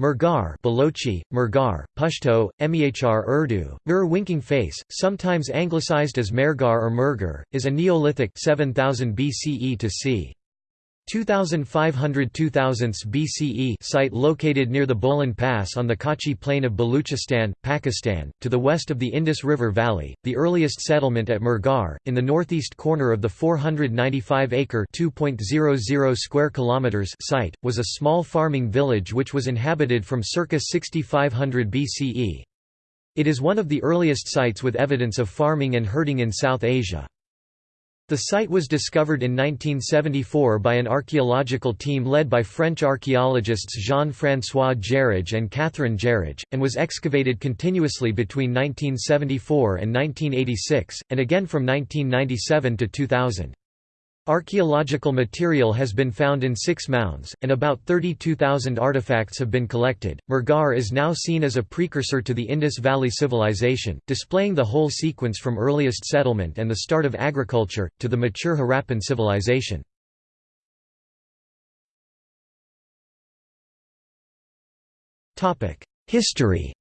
Mehrgarh Balochi, Murgar, Pashto, Mehr Urdu, Mir winking face, sometimes anglicized as Mergar or Murgar, is a Neolithic 7000 BCE to c. 2500–2000 BCE site located near the Bolan Pass on the Kachi Plain of Baluchistan, Pakistan, to the west of the Indus River Valley. The earliest settlement at Mehrgarh, in the northeast corner of the 495-acre (2.00 square kilometers) site, was a small farming village which was inhabited from circa 6500 BCE. It is one of the earliest sites with evidence of farming and herding in South Asia. The site was discovered in 1974 by an archaeological team led by French archaeologists Jean-François Jarrige and Catherine Jarrige, and was excavated continuously between 1974 and 1986, and again from 1997 to 2000. Archaeological material has been found in six mounds, and about 32,000 artifacts have been collected. Mehrgarh is now seen as a precursor to the Indus Valley Civilization, displaying the whole sequence from earliest settlement and the start of agriculture, to the mature Harappan civilization. History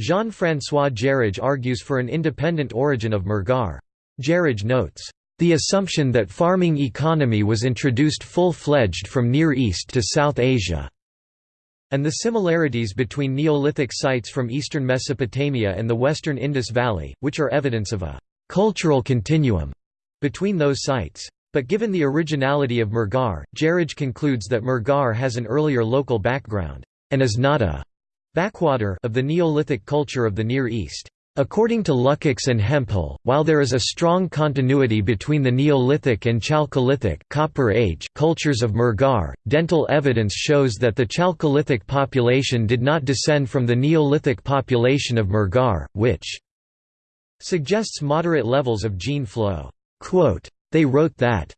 Jean-François Jarrige argues for an independent origin of Mehrgarh. Jarrige notes, "...the assumption that farming economy was introduced full-fledged from Near East to South Asia." and the similarities between Neolithic sites from eastern Mesopotamia and the western Indus Valley, which are evidence of a «cultural continuum» between those sites. But given the originality of Mehrgarh, Jarrige concludes that Mehrgarh has an earlier local background, and is not a Backwater of the Neolithic culture of the Near East. According to Lukács and Hemphill, while there is a strong continuity between the Neolithic and Chalcolithic Copper Age cultures of Mehrgarh, dental evidence shows that the Chalcolithic population did not descend from the Neolithic population of Mehrgarh, which suggests moderate levels of gene flow. They wrote that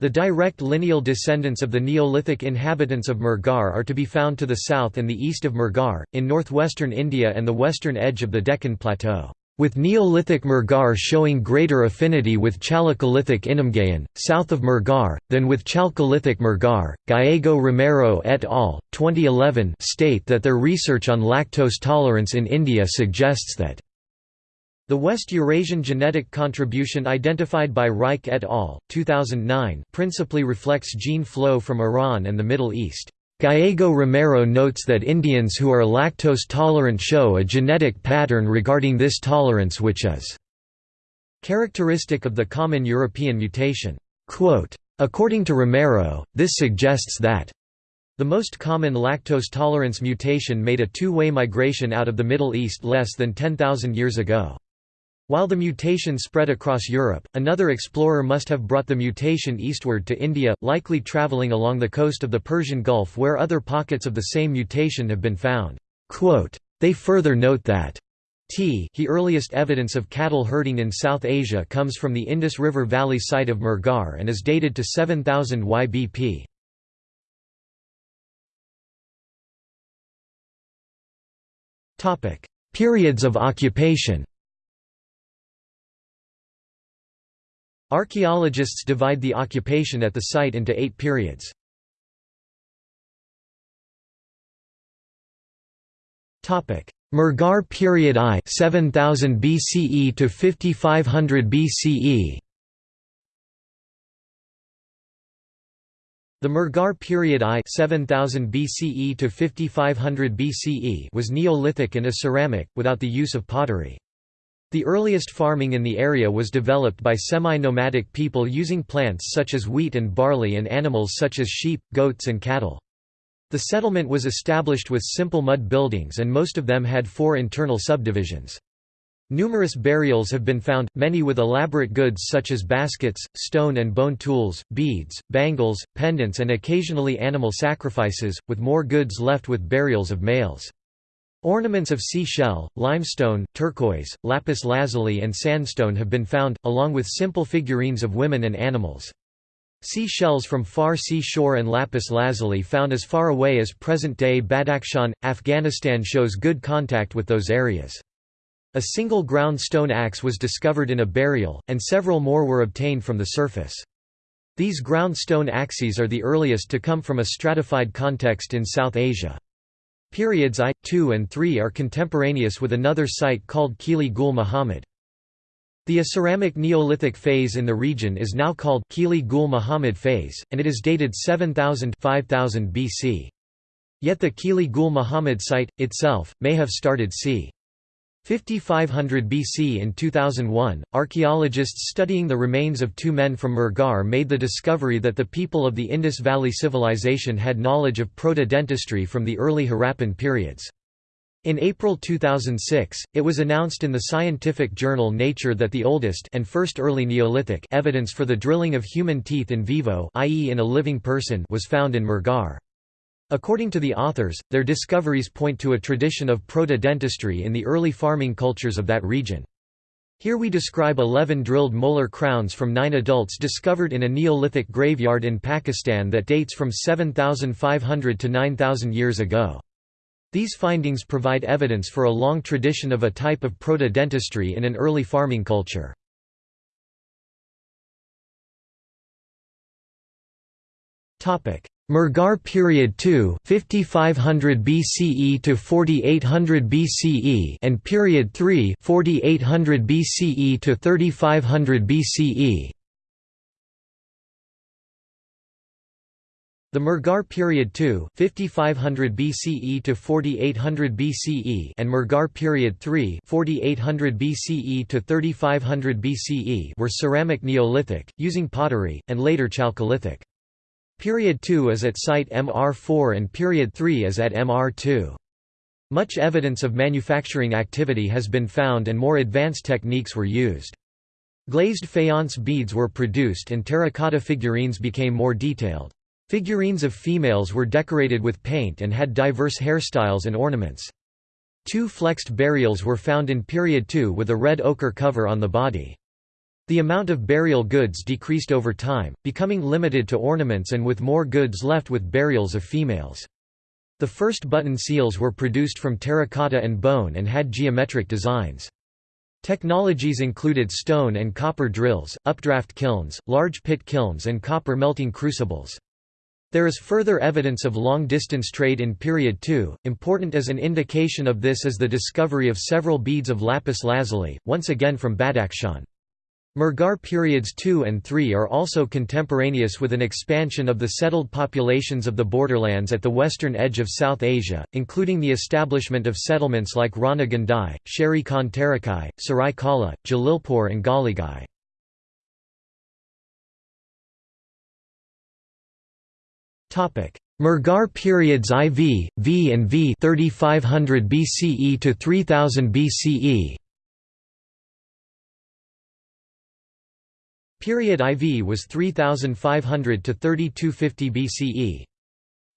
the direct lineal descendants of the Neolithic inhabitants of Mehrgarh are to be found to the south and the east of Mehrgarh, in northwestern India and the western edge of the Deccan Plateau, with Neolithic Mehrgarh showing greater affinity with Chalcolithic Inamgaon, south of Mehrgarh, than with Chalcolithic Mehrgarh. Gallego Romero et al. 2011 state that their research on lactose tolerance in India suggests that the West Eurasian genetic contribution identified by Reich et al. 2009 principally reflects gene flow from Iran and the Middle East. Gallego Romero notes that Indians who are lactose tolerant show a genetic pattern regarding this tolerance which is characteristic of the common European mutation. According to Romero, this suggests that the most common lactose tolerance mutation made a two-way migration out of the Middle East less than 10,000 years ago. While the mutation spread across Europe, another explorer must have brought the mutation eastward to India, likely travelling along the coast of the Persian Gulf where other pockets of the same mutation have been found. They further note that T he earliest evidence of cattle herding in South Asia comes from the Indus River Valley site of Mehrgarh and is dated to 7000 YBP. Periods of occupation Archaeologists divide the occupation at the site into eight periods. Mehrgarh period I 7000 BCE to 5500 BCE The Mehrgarh period I 7000 BCE to 5500 BCE was Neolithic and a ceramic, without the use of pottery. The earliest farming in the area was developed by semi-nomadic people using plants such as wheat and barley and animals such as sheep, goats and cattle. The settlement was established with simple mud buildings and most of them had four internal subdivisions. Numerous burials have been found, many with elaborate goods such as baskets, stone and bone tools, beads, bangles, pendants and occasionally animal sacrifices, with more goods left with burials of males. Ornaments of seashell, limestone, turquoise, lapis lazuli and sandstone have been found, along with simple figurines of women and animals. Sea shells from far sea shore and lapis lazuli found as far away as present-day Badakhshan, Afghanistan shows good contact with those areas. A single ground stone axe was discovered in a burial, and several more were obtained from the surface. These ground stone axes are the earliest to come from a stratified context in South Asia. Periods I, II and III are contemporaneous with another site called Kili Gul Muhammad. The Aceramic Neolithic phase in the region is now called Kili Gul Muhammad phase, and it is dated 7000 5000 BC. Yet the Kili Gul Muhammad site, itself, may have started c. 5500 BC In 2001, archaeologists studying the remains of two men from Mehrgarh made the discovery that the people of the Indus Valley Civilization had knowledge of proto-dentistry from the early Harappan periods. In April 2006, it was announced in the scientific journal Nature that the oldest and first early Neolithic evidence for the drilling of human teeth in vivo i.e. in a living person was found in Mehrgarh. According to the authors, their discoveries point to a tradition of proto-dentistry in the early farming cultures of that region. Here we describe 11 drilled molar crowns from nine adults discovered in a Neolithic graveyard in Pakistan that dates from 7,500 to 9,000 years ago. These findings provide evidence for a long tradition of a type of proto-dentistry in an early farming culture. Mehrgarh period 2 5500 BCE to 4800 BCE and period 3 4800 BCE to 3500 BCE The Mehrgarh period 2 5500 BCE to 4800 BCE and Mehrgarh period 3 4800 BCE to 3500 BCE were ceramic Neolithic, using pottery, and later Chalcolithic. Period 2 is at site MR4 and Period 3 is at MR2. Much evidence of manufacturing activity has been found and more advanced techniques were used. Glazed faience beads were produced and terracotta figurines became more detailed. Figurines of females were decorated with paint and had diverse hairstyles and ornaments. Two flexed burials were found in Period 2 with a red ochre cover on the body. The amount of burial goods decreased over time, becoming limited to ornaments and with more goods left with burials of females. The first button seals were produced from terracotta and bone and had geometric designs. Technologies included stone and copper drills, updraft kilns, large pit kilns and copper melting crucibles. There is further evidence of long-distance trade in Period 2, important as an indication of this is the discovery of several beads of lapis lazuli, once again from Badakhshan. Mehrgarh periods 2 and 3 are also contemporaneous with an expansion of the settled populations of the borderlands at the western edge of South Asia, including the establishment of settlements like Rana Ghundai, Sheri Khan Tarakai, Sarai Kala, Jalilpur and Ghaligai. Mehrgarh periods IV, V and V 3500 BCE to 3000 BCE Period IV was 3500 to 3250 BCE.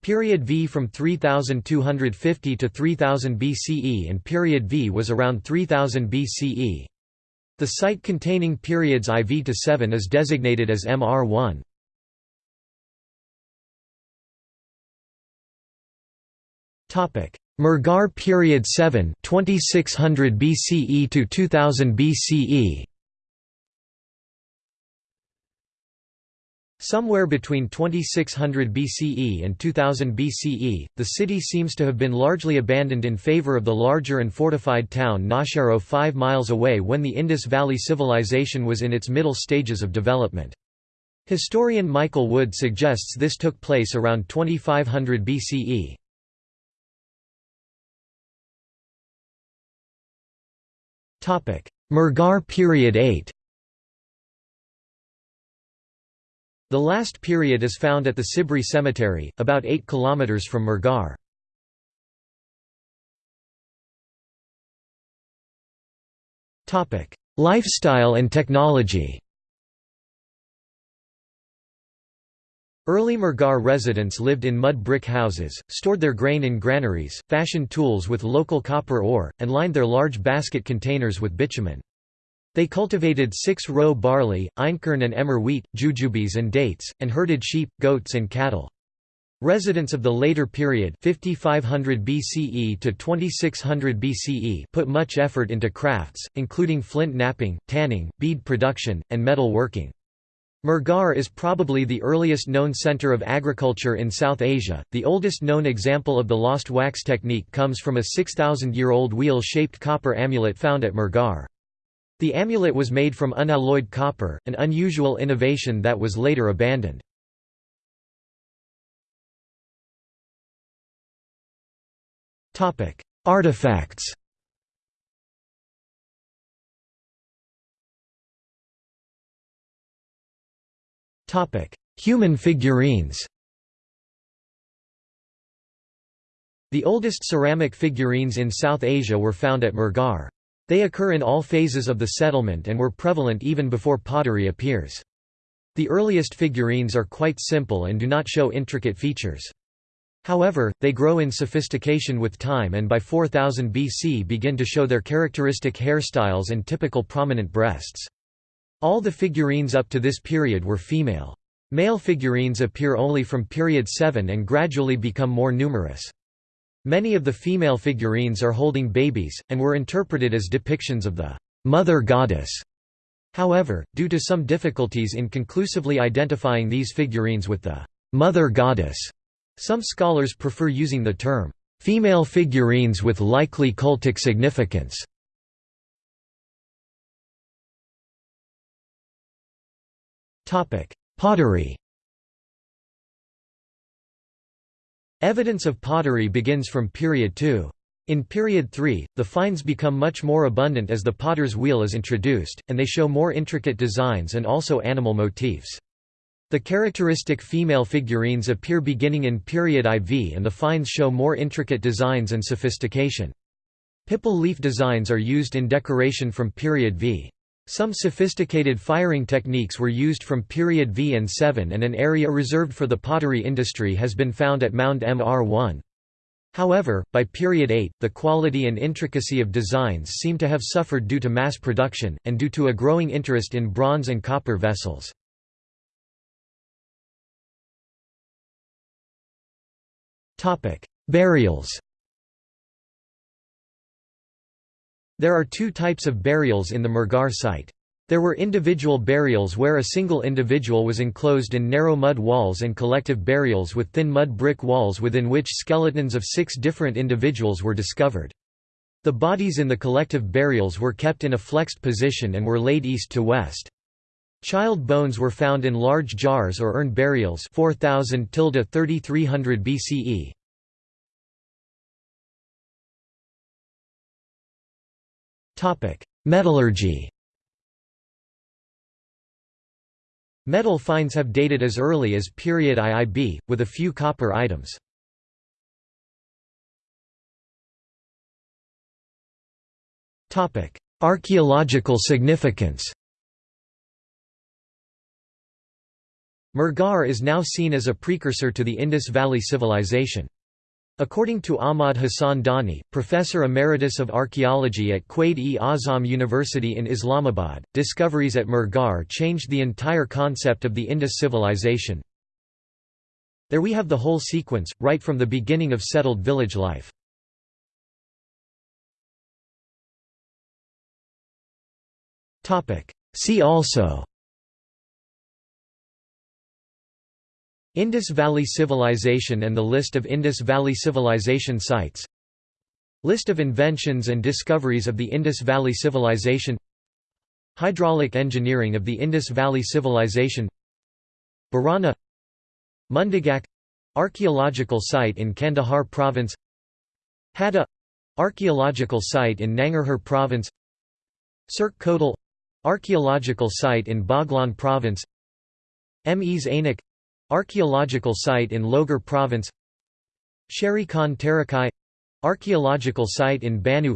Period V from 3250 to 3000 BCE and period V was around 3000 BCE. The site containing periods IV to 7 is designated as MR1. Topic: Mehrgarh period 7 2600 BCE to 2000 BCE. Somewhere between 2600 BCE and 2000 BCE, the city seems to have been largely abandoned in favor of the larger and fortified town Nausharo 5 miles away when the Indus Valley Civilization was in its middle stages of development. Historian Michael Wood suggests this took place around 2500 BCE. Mehrgarh period 8 The last period is found at the Sibri Cemetery, about 8 km from Mehrgarh. Lifestyle and technology Early Mehrgarh residents lived in mud brick houses, stored their grain in granaries, fashioned tools with local copper ore, and lined their large basket containers with bitumen. They cultivated six-row barley, einkorn and emmer wheat, jujubes and dates, and herded sheep, goats and cattle. Residents of the later period 5500 BCE to 2600 BCE put much effort into crafts, including flint knapping, tanning, bead production, and metal working. Mehrgarh is probably the earliest known center of agriculture in South Asia. The oldest known example of the lost wax technique comes from a 6,000-year-old wheel-shaped copper amulet found at Mehrgarh. The amulet was made from unalloyed copper, an unusual innovation that was later abandoned. Artifacts Human figurines The oldest ceramic figurines in South Asia were found at Mehrgarh. They occur in all phases of the settlement and were prevalent even before pottery appears. The earliest figurines are quite simple and do not show intricate features. However, they grow in sophistication with time and by 4000 BC begin to show their characteristic hairstyles and typical prominent breasts. All the figurines up to this period were female. Male figurines appear only from period 7 and gradually become more numerous. Many of the female figurines are holding babies, and were interpreted as depictions of the mother goddess. However, due to some difficulties in conclusively identifying these figurines with the mother goddess, some scholars prefer using the term female figurines with likely cultic significance. Pottery Evidence of pottery begins from period 2. In period 3, the finds become much more abundant as the potter's wheel is introduced, and they show more intricate designs and also animal motifs. The characteristic female figurines appear beginning in period IV and the finds show more intricate designs and sophistication. Pipal leaf designs are used in decoration from period V. Some sophisticated firing techniques were used from period V and 7 and an area reserved for the pottery industry has been found at Mound Mr1. However, by period 8, the quality and intricacy of designs seem to have suffered due to mass production, and due to a growing interest in bronze and copper vessels. Burials There are two types of burials in the Mehrgarh site. There were individual burials where a single individual was enclosed in narrow mud walls and collective burials with thin mud brick walls within which skeletons of six different individuals were discovered. The bodies in the collective burials were kept in a flexed position and were laid east to west. Child bones were found in large jars or urn burials 4000 3300 BCE. Metallurgy Metal finds have dated as early as period IIB, with a few copper items. Archaeological significance Mehrgarh is now seen as a precursor to the Indus Valley Civilization. According to Ahmad Hassan Dani, professor emeritus of archaeology at Quaid-e-Azam University in Islamabad, discoveries at Mehrgarh changed the entire concept of the Indus civilization. There we have the whole sequence, right from the beginning of settled village life. See also Indus Valley Civilization and the list of Indus Valley Civilization sites. List of inventions and discoveries of the Indus Valley Civilization. Hydraulic engineering of the Indus Valley Civilization. Barana Mundigak — archaeological site in Kandahar Province. Hadda — archaeological site in Nangarhar Province. Surkh Kotal — archaeological site in Baghlan Province. Mes Ainak Archaeological site in Logar Province Sheri Khan Archaeological site in Bannu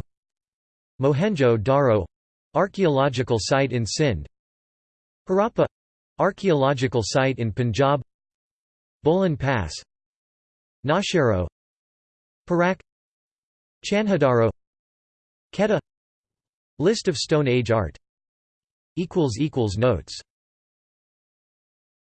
Mohenjo-Daro Archaeological site in Sindh Harappa Archaeological site in Punjab Bolan Pass Nausharo Pirak Chanhudaro Quetta List of Stone Age art. Notes